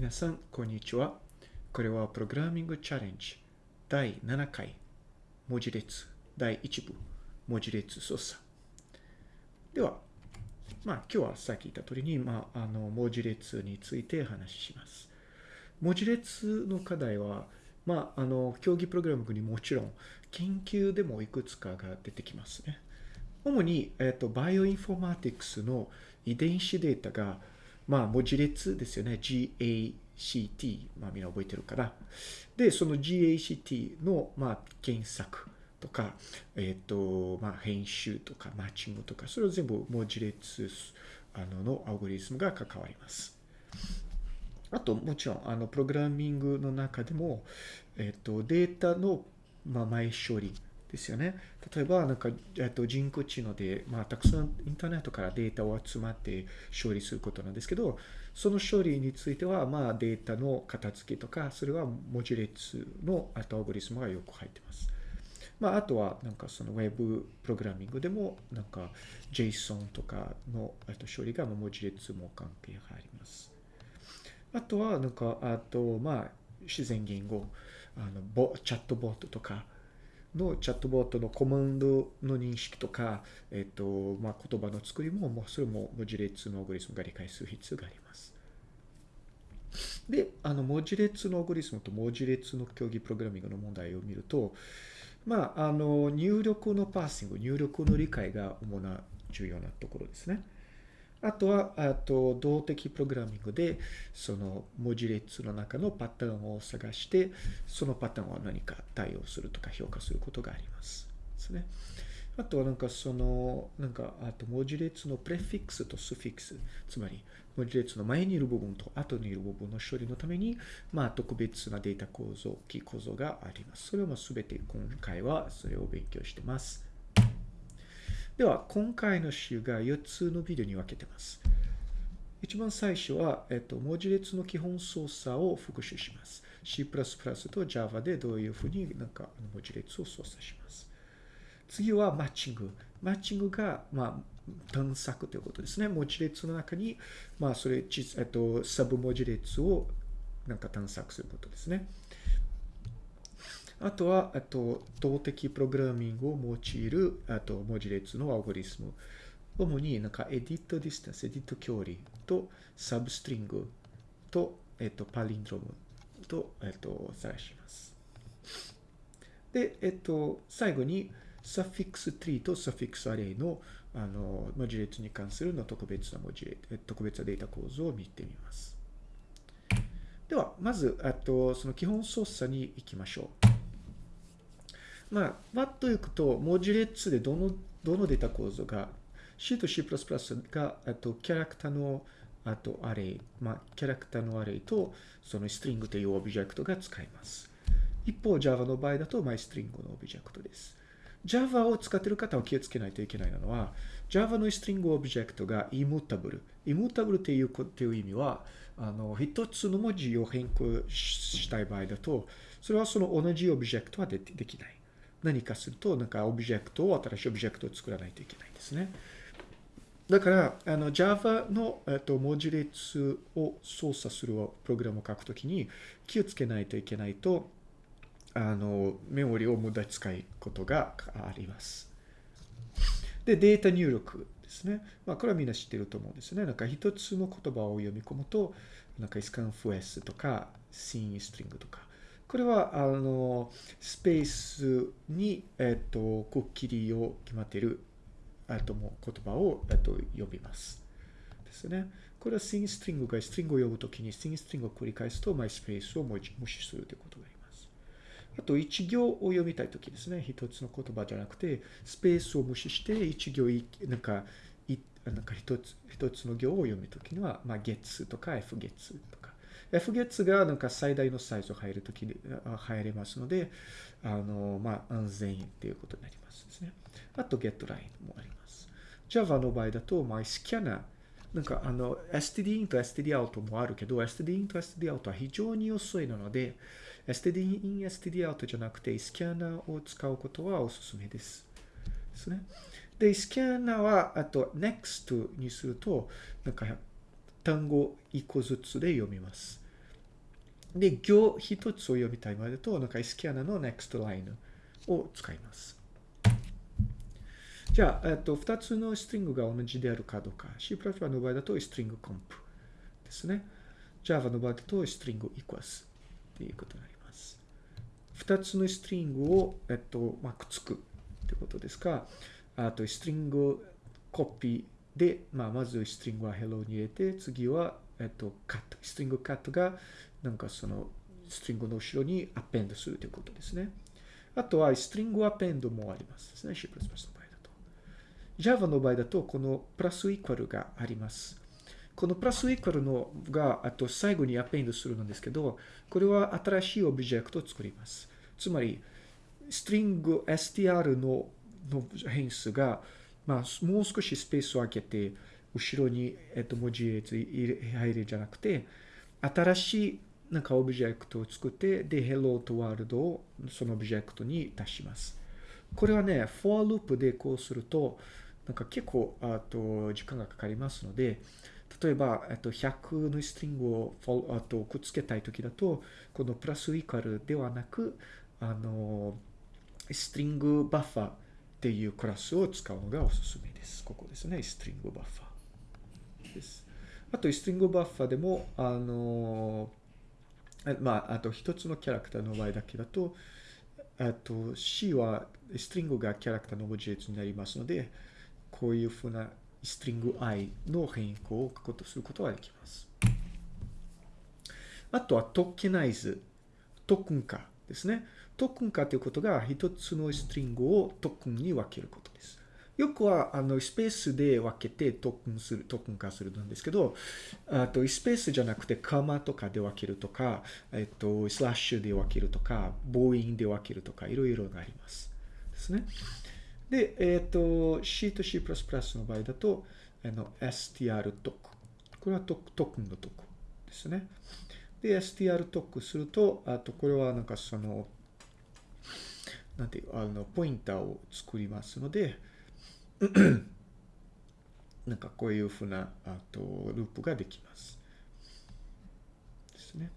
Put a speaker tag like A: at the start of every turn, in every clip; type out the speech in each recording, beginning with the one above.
A: 皆さん、こんにちは。これはプログラミングチャレンジ第7回文字列第1部文字列操作。では、まあ今日はさっき言った通りに、まあ、あの文字列について話します。文字列の課題は、まあ、あの競技プログラミングにもちろん研究でもいくつかが出てきますね。主に、えっと、バイオインフォーマティクスの遺伝子データがまあ、文字列ですよね。GACT。まあ、みんな覚えてるかな。で、その GACT の、まあ、検索とか、えっ、ー、と、まあ、編集とか、マッチングとか、それを全部文字列あののアルゴリズムが関わります。あと、もちろん、あの、プログラミングの中でも、えっ、ー、と、データの、まあ、前処理ですよね。例えば、なんか、えっと、人工知能で、まあ、たくさんインターネットからデータを集まって処理することなんですけど、その処理については、まあ、データの片付けとか、それは文字列のアルゴリズムがよく入ってます。まあ、あとは、なんかそのウェブプログラミングでも、なんか JSON とかのと処理が文字列も関係があります。あとは、なんか、あと、まあ、自然言語、あのボチャットボットとか、のチャットボットのコマンドの認識とか、えっ、と、まあ、言葉の作りも、もうそれも文字列のアルゴリスムが理解する必要があります。で、あの、文字列のアルゴリスムと文字列の競技プログラミングの問題を見ると、まあ、あの、入力の parsing、入力の理解が主な重要なところですね。あとは、あと、動的プログラミングで、その文字列の中のパターンを探して、そのパターンは何か対応するとか評価することがあります。ですね。あとはなんかその、なんか、あと文字列のプレフィックスとスフィックス、つまり文字列の前にいる部分と後にいる部分の処理のために、まあ特別なデータ構造、キー構造があります。それもすべて今回はそれを勉強してます。では、今回の週が4つのビデオに分けてます。一番最初は、えっと、文字列の基本操作を復習します。C++ と Java でどういうふうになんか文字列を操作します。次はマッチング。マッチングが、まあ、探索ということですね。文字列の中に、まあ、それ、えっと、サブ文字列をなんか探索することですね。あとは、あと、動的プログラミングを用いる、あと、文字列のアルゴリスム。主になんか、 edit distance、エディット距離と、 substring と、えっと、 palindrome と、えっと、探します。で、えっと、最後に、 suffix tree と suffix array の、あの、文字列に関するの特別な文字列、特別なデータ構造を見てみます。では、まず、あと、その基本操作に行きましょう。まあ、バッといくと、文字列でどの、どのデータ構造が、C と C++ が、あと、キャラクターの、あと、 array、まあ、キャラクターの array と、その string というオブジェクトが使えます。一方、Java の場合だと、 my string のオブジェクトです。Java を使っている方は気をつけないといけないのは、Java のストリングオブジェクトが immutable。immutable っていうっていう意味は、あの、一つの文字を変更したい場合だと、それはその同じオブジェクトはでできない。何かすると、なんかオブジェクトを、新しいオブジェクトを作らないといけないんですね。だから、あの、Java の、えっと、文字列を操作するプログラムを書くときに気をつけないといけないと、あの、メモリを無駄使いことがあります。で、データ入力ですね。まあ、これはみんな知ってると思うんですね。なんか一つの言葉を読み込むと、なんか scanfs とか scene-string とか、これは、あの、スペースに、えっと、くっきりを決まっている、えっと、もう言葉を、えっと、呼びます。ですね。これは sing string がストリングを呼ぶときに sing string を繰り返すと、マイスペースを無視するということがあります。あと、一行を読みたいときですね。一つの言葉じゃなくて、スペースを無視して、一行、なんか、なんか一つ、一つの行を読むときには、まあ、月とか f 月とか、F 月がなんか最大のサイズを入るときに入れますので、あの、まあ、安全っていうことになりますですね。あと、getLine もあります。Java の場合だと、まあ、スキャナー、なんかあの、std in と std out もあるけど、std in と std out は非常に遅いなので、std in、std out じゃなくて、スキャナーを使うことはおすすめです。ですね。で、スキャナーは、あと、next にすると、なんか単語一個ずつで読みます。で、行一つを読みたいまでと、なんかスキャナの next line を使います。じゃあ、えっと、二つのストリングが同じであるかどうか。C++ の場合だと、ストリングコンプですね。Java の場合だと、ストリング equals っていうことになります。二つのストリングを、えっと、まあ、くっつくってことですか。あと、ストリングコピーで、まあ、まずストリングは hello に入れて、次は、えっと、カット。ストリングカットが、なんかその、ストリングの後ろにアペンドするということですね。あとは、ストリングアペンドもありますですね。C++ の場合だと。Java の場合だと、このプラスイコールがあります。このプラスイコールのが、あと最後にアペンドするんですけど、これは新しいオブジェクトを作ります。つまり、ストリング str のの変数が、まあ、もう少しスペースを空けて、後ろに、えっと、文字列入れじゃなくて、新しいなんかオブジェクトを作って、で、hello と world をそのオブジェクトに出します。これはね、for loop でこうすると、なんか結構、あと、時間がかかりますので、例えば、えっと、100のストリングをあとくっつけたいときだと、このプラスイカルではなく、あの、ストリングバッファーっていうクラスを使うのがおすすめです。ここですね。ストリングバッファーです。あと、ストリングバッファーでも、あの、まあ、あと一つのキャラクターの場合だけだと、あと C はストリングがキャラクターの文字列になりますので、こういうふうなストリング i の変更を書くことすることができます。あとはトーケナイズ、トークン化ですね。トークン化ということが一つのストリングをトークンに分けることです。よくは、あの、スペースで分けてトークンする、トークン化するんですけど、あと、スペースじゃなくて、カマとかで分けるとか、えっと、スラッシュで分けるとか、ボーインで分けるとか、いろいろがあります。ですね。で、えっ、ー、と、C と C++ の場合だと、あの、str トク。これはトク、トクンのトクですね。で、str トクすると、あと、これはなんかその、なんていう、あの、ポインターを作りますので、なんかこういうふうな、あと、ループができます。ですね。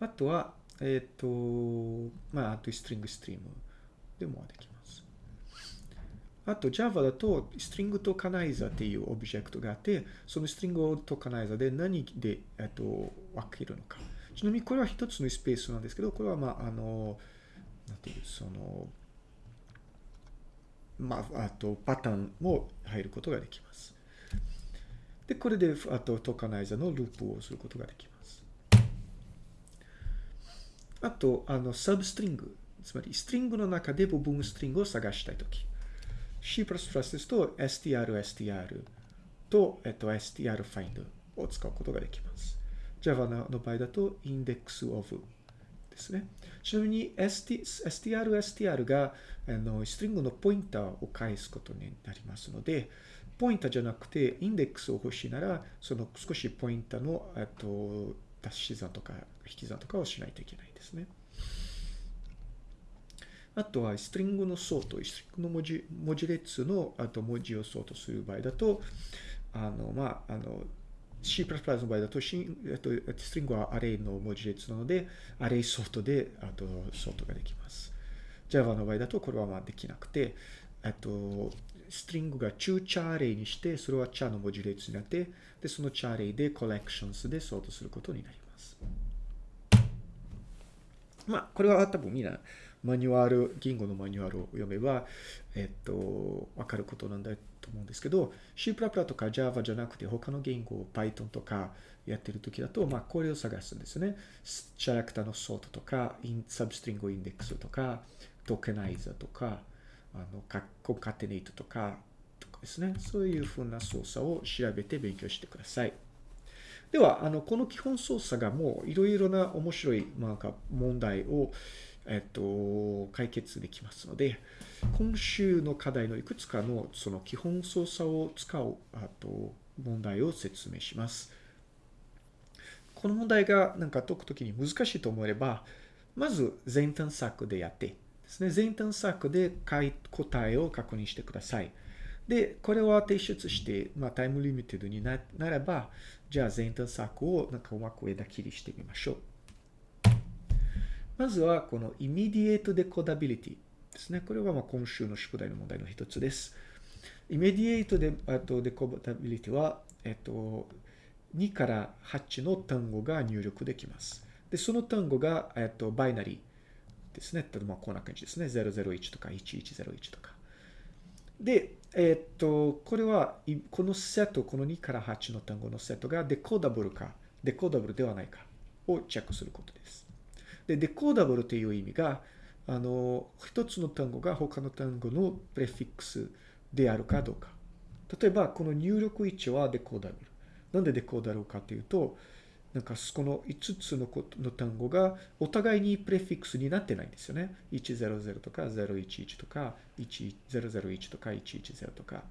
A: あとは、えっ、ー、と、まあ、あと、ストリングストリーム。でもできます。あと Java だと string tokenizer っていうオブジェクトがあって、その string tokenizer で何で、えっと、分けるのか。ちなみにこれは一つのスペースなんですけど、これはまあ、あの、なんていう、その、まあ、あとパターンも入ることができます。で、これで、あとトカナイザーのループをすることができます。あと、あの、サブストリングつまり、ストリングの中で部分ストリングを探したいとき。C++ ですと、str、str と、えっと、str find を使うことができます。Java の場合だと、index of ですね。ちなみに、ST、str、str が、あの、ストリングのポインターを返すことになりますので、ポインターじゃなくて、インデックスを欲しいなら、その少しポインターの、と、足し算とか引き算とかをしないといけないですね。あとは、 string のソート、 string の文字文字列のあと文字をソートする場合だと、あの、まあ、あの、C++ の場合だと、えっと、 string は array の文字列なので、 array sort で、あと、ソートができます。Java の場合だと、これはまあできなくて、えっと、ストリングが中チャーレイにして、それはチャーの文字列になって、で、そのチャーレイでコレクションスでソートすることになります。まあ、これは多分みんなマニュアル、言語のマニュアルを読めば、えっと、わかることなんだと思うんですけど、C++ とか Java じゃなくて他の言語を、Python とかやってるときだと、まあ、これを探すんですね。キャラクターのソートとか、サブストリングインデックスとか、トーケナイザーとか、あの、コンカテネイトとか、とかですね。そういうふうな操作を調べて勉強してください。では、あの、この基本操作がもういろいろな面白い、なんか問題を、えっと、解決できますので、今週の課題のいくつかのその基本操作を使う、あと、問題を説明します。この問題がなんか解くときに難しいと思えば、まず前探索でやってですね、前探索で答えを確認してください。で、これは提出して、まあ、タイムリミテッドになならば、じゃあ前端策をなんかうまく枝切りしてみましょう。まずは、この immediate decodability ですね。これはまあ今週の宿題の問題の一つです。immediate で、あと decodability は、えっと、2から8の単語が入力できます。で、その単語が、えっと、バイナリーですね。まあ、こんな感じですね。001とか1101とか。で、えっと、これは、このセット、この2から8の単語のセットがデコーダブルか、デコーダブルではないかをチェックすることです。で、デコーダブルという意味が、あの、一つの単語が他の単語のプレフィックスであるかどうか。例えば、この入力位置はデコーダブル。なんでデコーダブルかというと、なんかこの5つのの単語がお互いにプレフィックスになってないんですよね。100とか011とか1001とか110とか。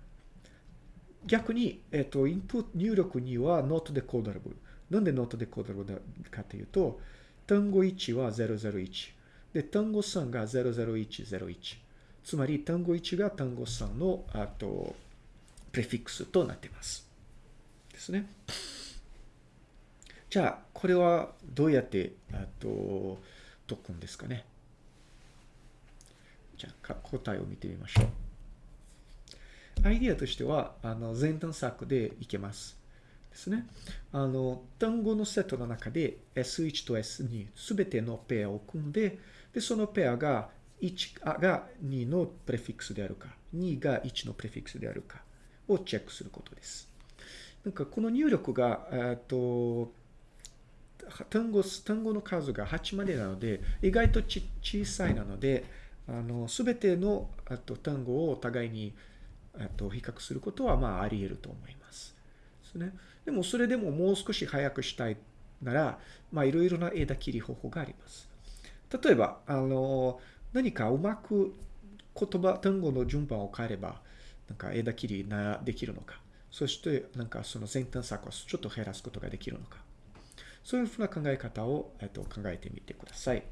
A: 逆に、えっ、と、インプット入力には not decodable。なんで not decodable かというと、単語1は001。で、単語3が00101。つまり、単語1が単語3の、あと、プレフィックスとなっています。ですね。じゃあ、これはどうやって、あと、解くんですかね。じゃあ、答えを見てみましょう。アイディアとしては、あの、前端策でいけます。ですね。あの、単語のセットの中で S1 と S2 すべてのペアを組んで、で、そのペアが1が2のプレフィックスであるか、2が1のプレフィックスであるかをチェックすることです。なんかこの入力が、えっと、単語、単語の数が8までなので、意外とち小さいなので、あの、すべてのあと単語をお互いにあと比較することは、まあ、あり得ると思います。ですね。でも、それでももう少し早くしたいなら、まあ、いろいろな枝切り方法があります。例えば、あの、何かうまく言葉、単語の順番を変えれば、なんか枝切りなできるのか。そして、なんかその前端策をちょっと減らすことができるのか。そういうふうな考え方を、えっと、考えてみてください。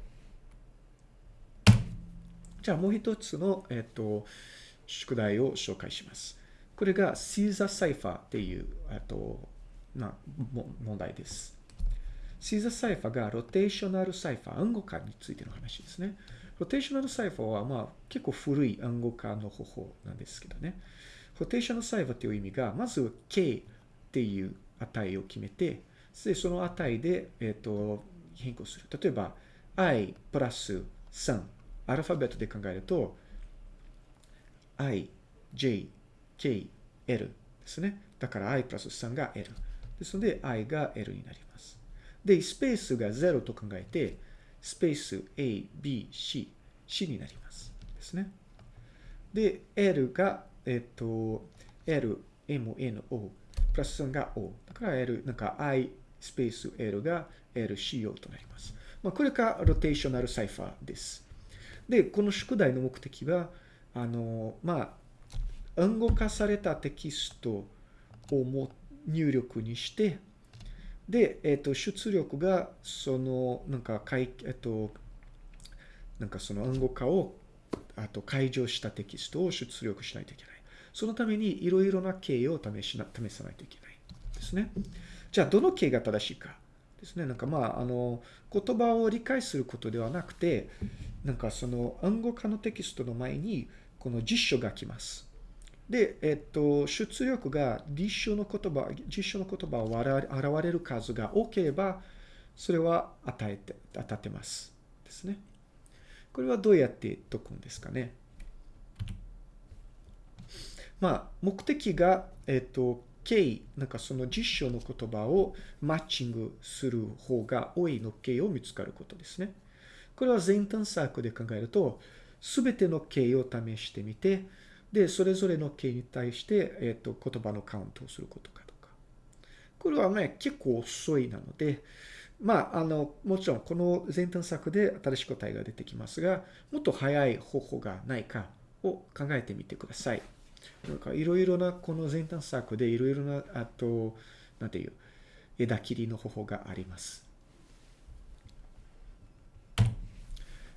A: じゃあもう一つの、えっと、宿題を紹介します。これがシーザーサイファーっていう、えっと、な問題です。 Caesar cipher が rotational cipher、暗号化についての話ですね。 rotational cipher は、まあ、結構古い暗号化の方法なんですけどね。 rotational cipher という意味が、まず K っていう値を決めて、で、その値で、えっ、ー、と、変更する。例えば、i プラス3。アルファベットで考えると、i, j, k, l ですね。だから i プラス3が l。ですので、i が l になります。で、スペースが0と考えて、スペース a, b, c, c になります。ですね。で、l が、えっ、と、l, m, n, o プラス3が O。だから L、なんか I スペース L が LCO となります。まあ、これがロテーショナルサイファーです。で、この宿題の目的は、あの、まあ、暗号化されたテキストをも入力にして、で、えっ、と、出力が、その、なんか、かい、えっ、と、なんかその暗号化を、あと、解除したテキストを出力しないといけない。そのためにいろいろな経を試しな試さないといけないですね。じゃあ、どの経が正しいかですね。なんかまあ、あの、言葉を理解することではなくて、なんかその暗号化のテキストの前に、この実書が来ます。で、えっと、出力が実書の言葉、実書の言葉を現れる数が多ければ、それは与えて、当たってます。ですね。これはどうやって解くんですかね。まあ、目的が、えっ、と、K、なんかその実証の言葉をマッチングする方が多いの K を見つかることですね。これは前端策で考えると、すべての K を試してみて、で、それぞれの K に対して、えっ、と、言葉のカウントをすることかとか。これはね、結構遅いなので、まあ、あの、もちろんこの前端策で新しい答えが出てきますが、もっと早い方法がないかを考えてみてください。なんかいろいろなこの前端策でいろいろな、あと、なんていう、枝切りの方法があります。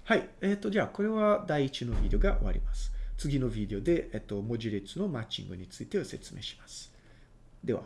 A: はい。えっ、ー、と、じゃあ、これは第1のビデオが終わります。次のビデオで、えっと、文字列のマッチングについて説明します。では。